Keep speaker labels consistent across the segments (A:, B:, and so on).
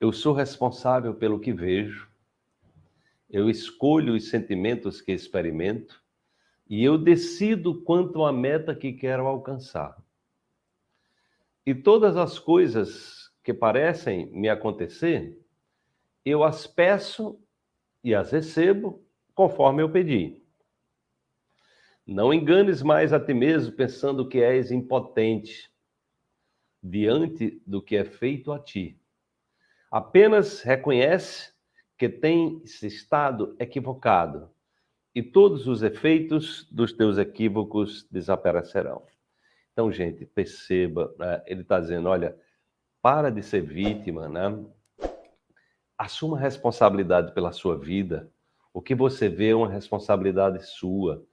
A: Eu sou responsável pelo que vejo, eu escolho os sentimentos que experimento e eu decido quanto à meta que quero alcançar. E todas as coisas que parecem me acontecer, eu as peço e as recebo conforme eu pedi. Não enganes mais a ti mesmo pensando que és impotente diante do que é feito a ti. Apenas reconhece que tens estado equivocado e todos os efeitos dos teus equívocos desaparecerão. Então, gente, perceba, né? ele está dizendo, olha, para de ser vítima, né? assuma responsabilidade pela sua vida. O que você vê é uma responsabilidade sua.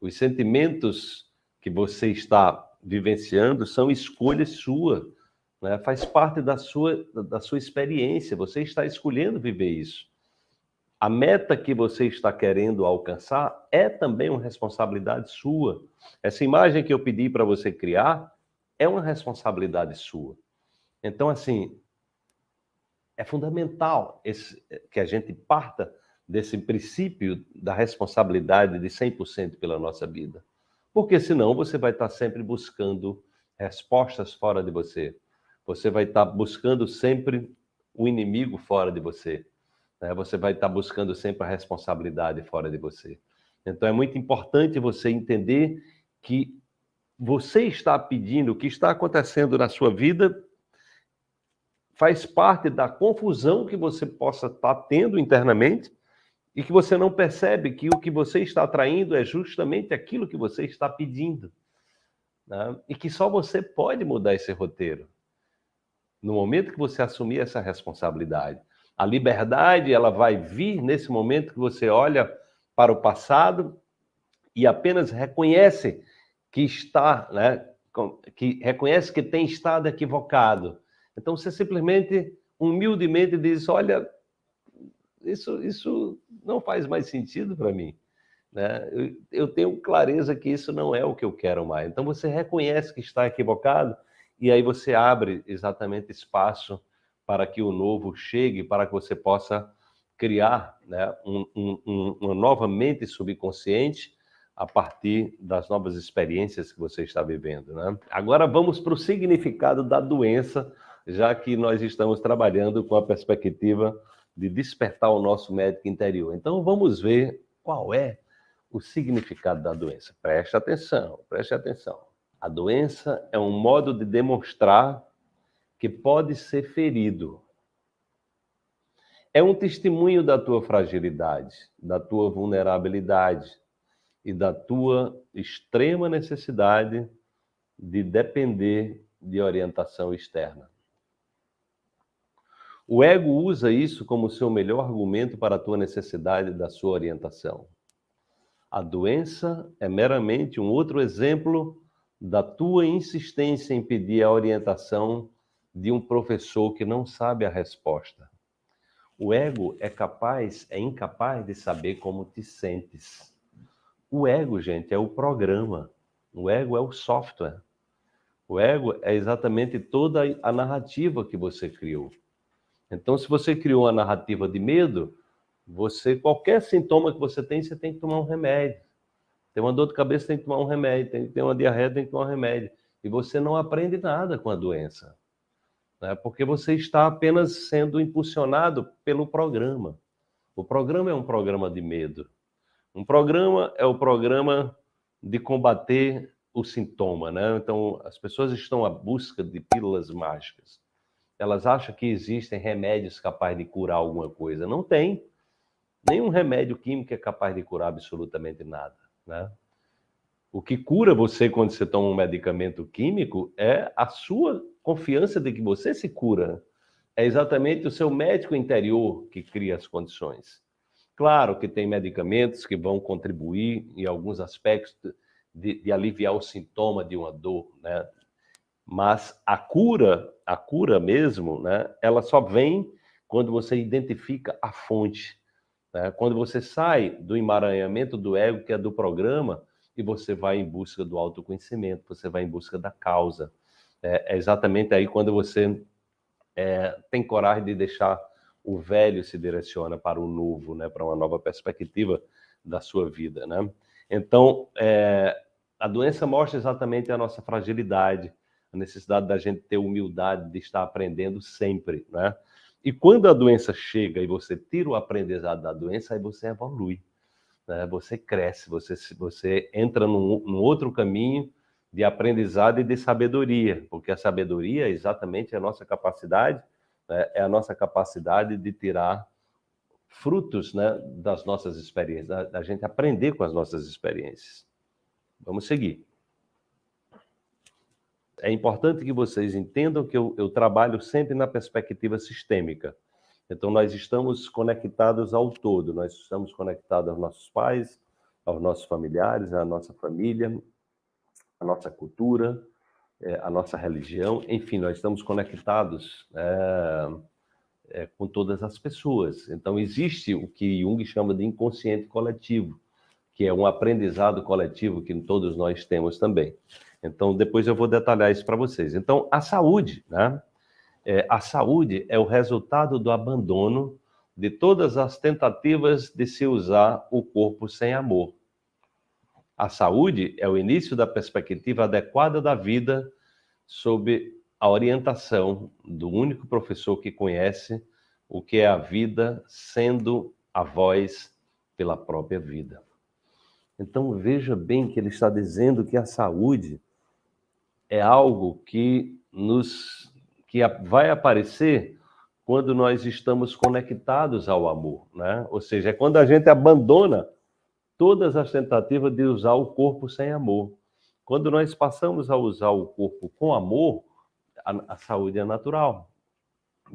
A: Os sentimentos que você está vivenciando são escolhas sua, né? faz parte da sua, da sua experiência, você está escolhendo viver isso. A meta que você está querendo alcançar é também uma responsabilidade sua. Essa imagem que eu pedi para você criar é uma responsabilidade sua. Então, assim, é fundamental esse, que a gente parta desse princípio da responsabilidade de 100% pela nossa vida. Porque senão você vai estar sempre buscando respostas fora de você. Você vai estar buscando sempre o inimigo fora de você. Né? Você vai estar buscando sempre a responsabilidade fora de você. Então é muito importante você entender que você está pedindo, o que está acontecendo na sua vida faz parte da confusão que você possa estar tendo internamente e que você não percebe que o que você está atraindo é justamente aquilo que você está pedindo. Né? E que só você pode mudar esse roteiro. No momento que você assumir essa responsabilidade. A liberdade, ela vai vir nesse momento que você olha para o passado e apenas reconhece que está, né, que reconhece que tem estado equivocado. Então você simplesmente, humildemente diz, olha, isso, isso não faz mais sentido para mim. Né? Eu, eu tenho clareza que isso não é o que eu quero mais. Então você reconhece que está equivocado e aí você abre exatamente espaço para que o novo chegue, para que você possa criar né, um, um, uma nova mente subconsciente a partir das novas experiências que você está vivendo. Né? Agora vamos para o significado da doença, já que nós estamos trabalhando com a perspectiva de despertar o nosso médico interior. Então vamos ver qual é o significado da doença. Preste atenção, preste atenção. A doença é um modo de demonstrar que pode ser ferido. É um testemunho da tua fragilidade, da tua vulnerabilidade e da tua extrema necessidade de depender de orientação externa. O ego usa isso como seu melhor argumento para a tua necessidade da sua orientação. A doença é meramente um outro exemplo da tua insistência em pedir a orientação de um professor que não sabe a resposta. O ego é capaz, é incapaz de saber como te sentes. O ego, gente, é o programa. O ego é o software. O ego é exatamente toda a narrativa que você criou. Então, se você criou uma narrativa de medo, você qualquer sintoma que você tem, você tem que tomar um remédio. Tem uma dor de cabeça, tem que tomar um remédio. Tem uma diarreia, tem que tomar um remédio. E você não aprende nada com a doença né? porque você está apenas sendo impulsionado pelo programa. O programa é um programa de medo. Um programa é o programa de combater o sintoma, né? Então, as pessoas estão à busca de pílulas mágicas. Elas acham que existem remédios capazes de curar alguma coisa. Não tem. Nenhum remédio químico é capaz de curar absolutamente nada, né? O que cura você quando você toma um medicamento químico é a sua confiança de que você se cura. É exatamente o seu médico interior que cria as condições. Claro que tem medicamentos que vão contribuir em alguns aspectos de, de aliviar o sintoma de uma dor, né? Mas a cura, a cura mesmo, né? Ela só vem quando você identifica a fonte. Né? Quando você sai do emaranhamento do ego, que é do programa, e você vai em busca do autoconhecimento, você vai em busca da causa. É, é exatamente aí quando você é, tem coragem de deixar o velho se direciona para o novo, né? para uma nova perspectiva da sua vida. Né? Então, é, a doença mostra exatamente a nossa fragilidade, a necessidade da gente ter humildade de estar aprendendo sempre. Né? E quando a doença chega e você tira o aprendizado da doença, aí você evolui, né? você cresce, você, você entra num, num outro caminho de aprendizado e de sabedoria, porque a sabedoria é exatamente a nossa capacidade, né? é a nossa capacidade de tirar frutos né, das nossas experiências, da, da gente aprender com as nossas experiências. Vamos seguir. É importante que vocês entendam que eu, eu trabalho sempre na perspectiva sistêmica. Então, nós estamos conectados ao todo, nós estamos conectados aos nossos pais, aos nossos familiares, à nossa família, à nossa cultura, é, à nossa religião, enfim, nós estamos conectados é, é, com todas as pessoas. Então, existe o que Jung chama de inconsciente coletivo, que é um aprendizado coletivo que todos nós temos também. Então, depois eu vou detalhar isso para vocês. Então, a saúde, né? É, a saúde é o resultado do abandono de todas as tentativas de se usar o corpo sem amor. A saúde é o início da perspectiva adequada da vida sob a orientação do único professor que conhece o que é a vida, sendo a voz pela própria vida. Então veja bem que ele está dizendo que a saúde é algo que nos que vai aparecer quando nós estamos conectados ao amor, né? Ou seja, é quando a gente abandona todas as tentativas de usar o corpo sem amor. Quando nós passamos a usar o corpo com amor, a, a saúde é natural.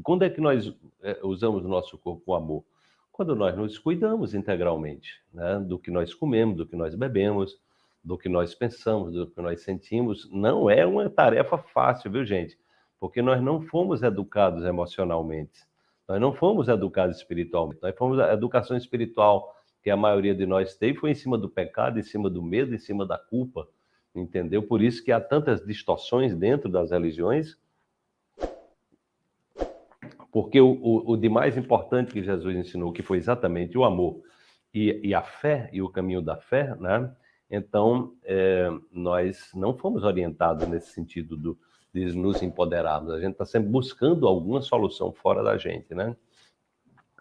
A: Quando é que nós é, usamos o nosso corpo com amor? Quando nós nos cuidamos integralmente, né? do que nós comemos, do que nós bebemos, do que nós pensamos, do que nós sentimos. Não é uma tarefa fácil, viu, gente? Porque nós não fomos educados emocionalmente, nós não fomos educados espiritualmente, nós fomos a educação espiritual que a maioria de nós teve foi em cima do pecado, em cima do medo, em cima da culpa entendeu? Por isso que há tantas distorções dentro das religiões, porque o, o, o de mais importante que Jesus ensinou, que foi exatamente o amor e, e a fé, e o caminho da fé, né? Então, é, nós não fomos orientados nesse sentido do, de nos empoderarmos. A gente está sempre buscando alguma solução fora da gente, né?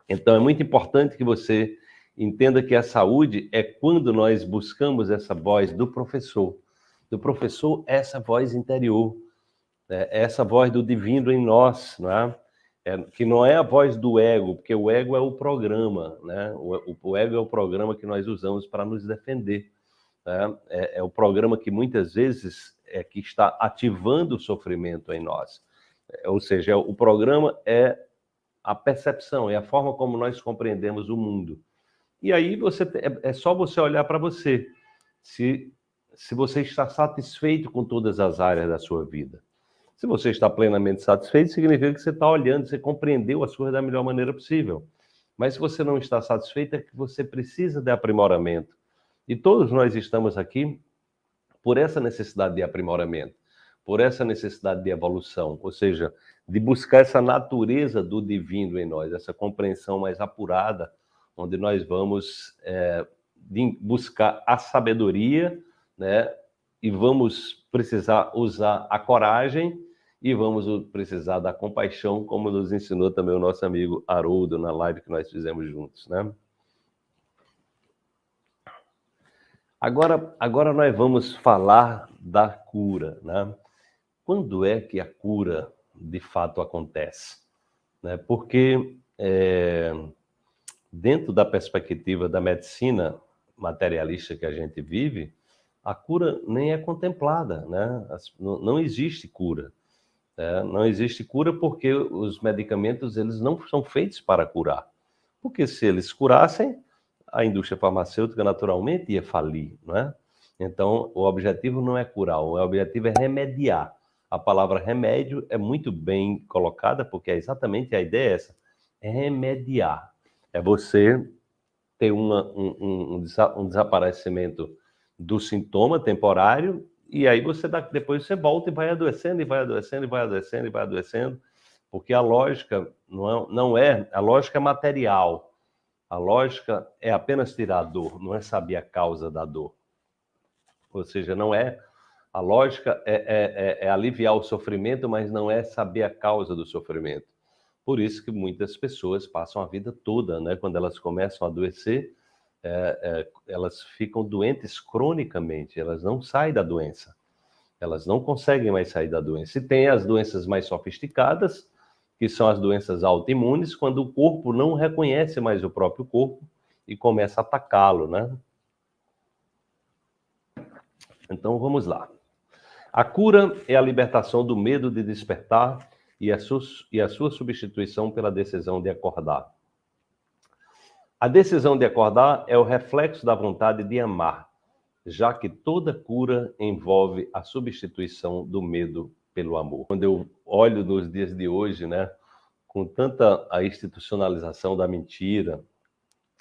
A: Então, é muito importante que você entenda que a saúde é quando nós buscamos essa voz do professor, do professor essa voz interior, né? essa voz do divino em nós, não é? é? que não é a voz do ego, porque o ego é o programa, né? o, o ego é o programa que nós usamos para nos defender. Né? É, é, o programa que muitas vezes é que está ativando o sofrimento em nós. É, ou seja, o programa é a percepção, é a forma como nós compreendemos o mundo. E aí você é, é só você olhar para você. Se se você está satisfeito com todas as áreas da sua vida. Se você está plenamente satisfeito, significa que você está olhando, você compreendeu as coisas da melhor maneira possível. Mas se você não está satisfeito, é que você precisa de aprimoramento. E todos nós estamos aqui por essa necessidade de aprimoramento, por essa necessidade de evolução, ou seja, de buscar essa natureza do divino em nós, essa compreensão mais apurada, onde nós vamos é, buscar a sabedoria né? E vamos precisar usar a coragem e vamos precisar da compaixão, como nos ensinou também o nosso amigo Haroldo na live que nós fizemos juntos, né? Agora, agora nós vamos falar da cura, né? Quando é que a cura de fato acontece? Né? Porque é, dentro da perspectiva da medicina materialista que a gente vive, a cura nem é contemplada, né? Não existe cura. Né? Não existe cura porque os medicamentos eles não são feitos para curar. Porque se eles curassem, a indústria farmacêutica naturalmente ia falir, não é? Então, o objetivo não é curar, o objetivo é remediar. A palavra remédio é muito bem colocada, porque é exatamente a ideia é essa, é remediar. É você ter uma, um, um, um desaparecimento do sintoma temporário, e aí você dá, depois você volta e vai adoecendo, e vai adoecendo, e vai adoecendo, e vai adoecendo, Porque a lógica não é, não é a lógica é material. A lógica é apenas tirar a dor, não é saber a causa da dor. Ou seja, não é a lógica é, é, é, é aliviar o sofrimento, mas não é saber a causa do sofrimento. Por isso que muitas pessoas passam a vida toda, né? Quando elas começam a adoecer, é, é, elas ficam doentes cronicamente, elas não saem da doença. Elas não conseguem mais sair da doença. E tem as doenças mais sofisticadas, que são as doenças autoimunes, quando o corpo não reconhece mais o próprio corpo e começa a atacá-lo, né? Então vamos lá. A cura é a libertação do medo de despertar e a, e a sua substituição pela decisão de acordar. A decisão de acordar é o reflexo da vontade de amar, já que toda cura envolve a substituição do medo pelo amor. Quando eu olho nos dias de hoje, né, com tanta a institucionalização da mentira,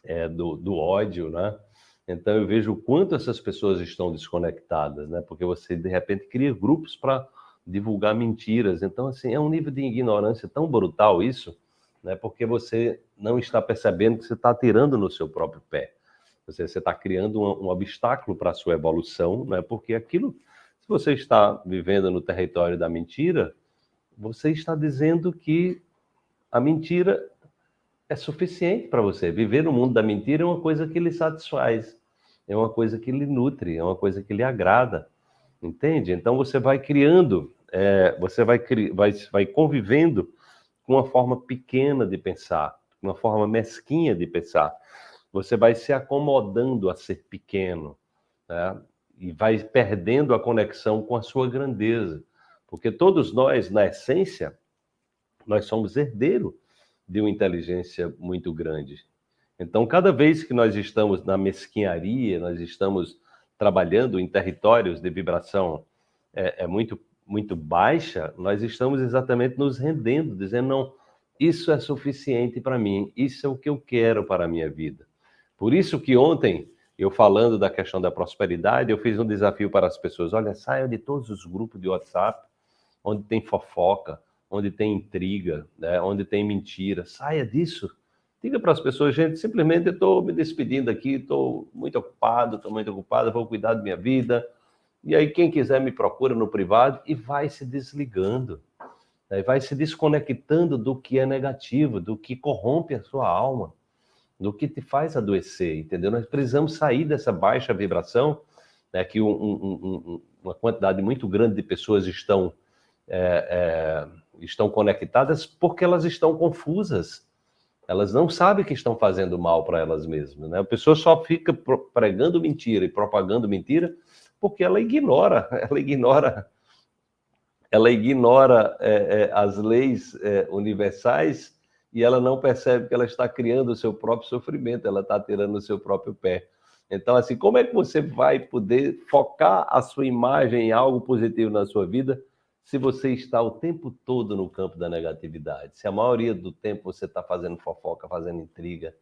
A: é, do, do ódio, né, então eu vejo o quanto essas pessoas estão desconectadas, né, porque você de repente cria grupos para divulgar mentiras. Então, assim, é um nível de ignorância tão brutal isso, né? Porque você não está percebendo que você está tirando no seu próprio pé. Você está criando um, um obstáculo para a sua evolução, né? Porque aquilo, se você está vivendo no território da mentira, você está dizendo que a mentira é suficiente para você. Viver no mundo da mentira é uma coisa que lhe satisfaz, é uma coisa que lhe nutre, é uma coisa que lhe agrada. Entende? Então você vai criando é, você vai, vai, vai convivendo com uma forma pequena de pensar, uma forma mesquinha de pensar. Você vai se acomodando a ser pequeno, né? E vai perdendo a conexão com a sua grandeza. Porque todos nós, na essência, nós somos herdeiro de uma inteligência muito grande. Então, cada vez que nós estamos na mesquinharia, nós estamos trabalhando em territórios de vibração é, é muito muito baixa, nós estamos exatamente nos rendendo, dizendo, não, isso é suficiente para mim, isso é o que eu quero para a minha vida. Por isso que ontem, eu falando da questão da prosperidade, eu fiz um desafio para as pessoas, olha, saiam de todos os grupos de WhatsApp, onde tem fofoca, onde tem intriga, né, onde tem mentira, saia disso. Diga para as pessoas, gente, simplesmente eu estou me despedindo aqui, estou muito ocupado, estou muito ocupado, vou cuidar da minha vida, e aí, quem quiser me procura no privado e vai se desligando, né? vai se desconectando do que é negativo, do que corrompe a sua alma, do que te faz adoecer, entendeu? Nós precisamos sair dessa baixa vibração, né, que um, um, um, uma quantidade muito grande de pessoas estão, é, é, estão conectadas porque elas estão confusas. Elas não sabem que estão fazendo mal para elas mesmas. Né? A pessoa só fica pregando mentira e propagando mentira porque ela ignora, ela ignora, ela ignora é, é, as leis é, universais e ela não percebe que ela está criando o seu próprio sofrimento, ela está tirando o seu próprio pé. Então, assim, como é que você vai poder focar a sua imagem em algo positivo na sua vida se você está o tempo todo no campo da negatividade? Se a maioria do tempo você está fazendo fofoca, fazendo intriga,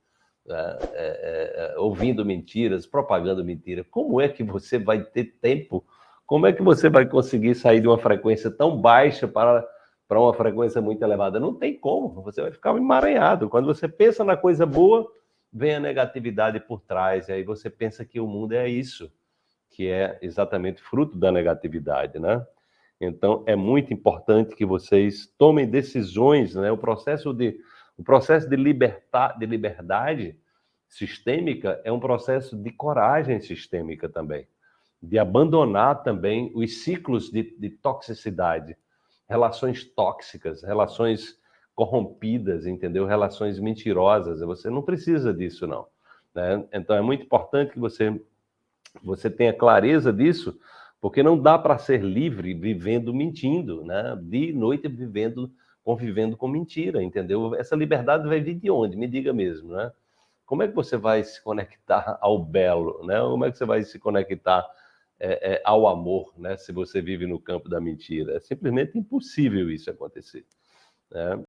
A: né, é, é, é, ouvindo mentiras, propagando mentira. Como é que você vai ter tempo? Como é que você vai conseguir sair de uma frequência tão baixa para, para uma frequência muito elevada? Não tem como, você vai ficar emaranhado. Quando você pensa na coisa boa, vem a negatividade por trás, e aí você pensa que o mundo é isso, que é exatamente fruto da negatividade, né? Então, é muito importante que vocês tomem decisões, né? O processo de o processo de, libertar, de liberdade sistêmica é um processo de coragem sistêmica também, de abandonar também os ciclos de, de toxicidade, relações tóxicas, relações corrompidas, entendeu? Relações mentirosas. Você não precisa disso, não. Né? Então é muito importante que você, você tenha clareza disso, porque não dá para ser livre vivendo mentindo, né? De noite vivendo convivendo com mentira, entendeu? Essa liberdade vai vir de onde? Me diga mesmo, né? Como é que você vai se conectar ao belo, né? Como é que você vai se conectar é, é, ao amor, né? Se você vive no campo da mentira. É simplesmente impossível isso acontecer. Né?